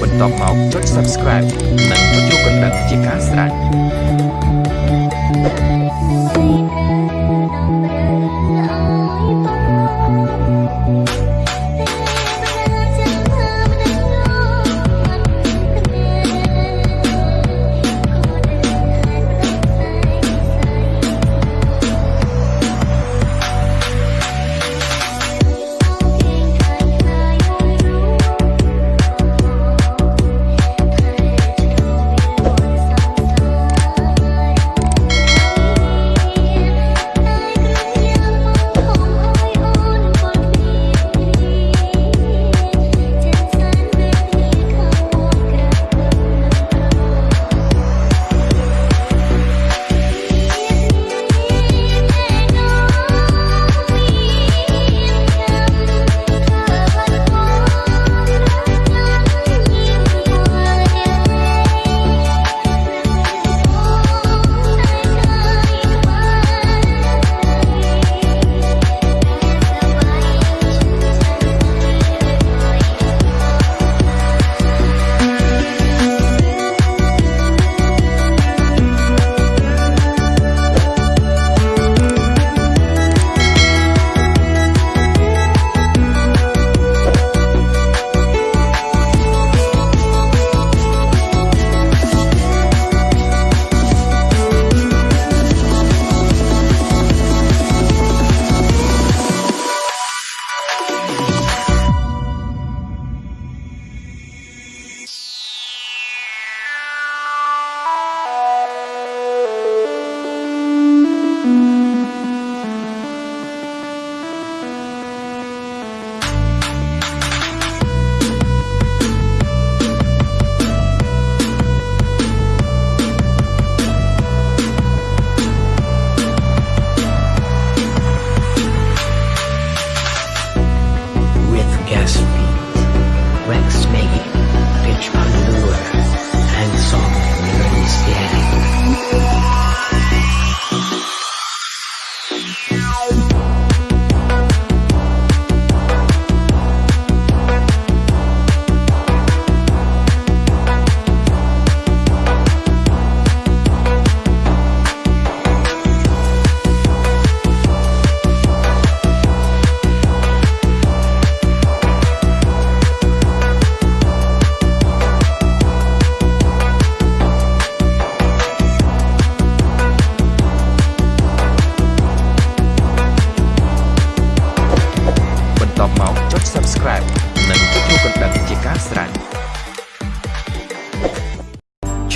បន្ទាប់មកចុច Subscribe និងចុចរូបកណ្ដឹងជាការស្រេច Recipes. Rex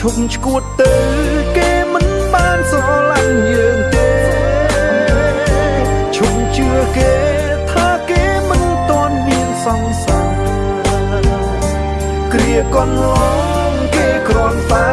ឈប់ឈួតទៅគេមិនបានស្រឡាញ់យើងទេឈប់ជឿគេថាគេមិនតន់មានសង្សារគ្រាកន្លងគេគ្រាន់តែ